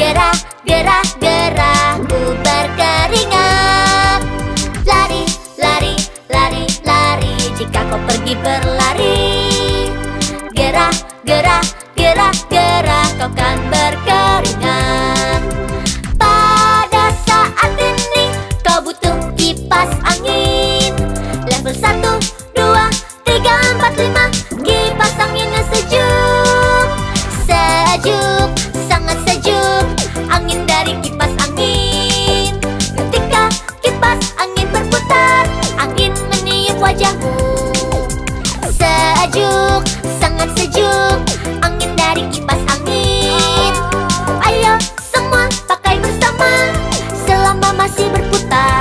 Gerah, gerah, gerah Ku berkeringat. Lari, lari, lari, lari Jika kau pergi berlari. Gerah, gerah, gerah, gerah Kau kan berkeringat. masih berputar.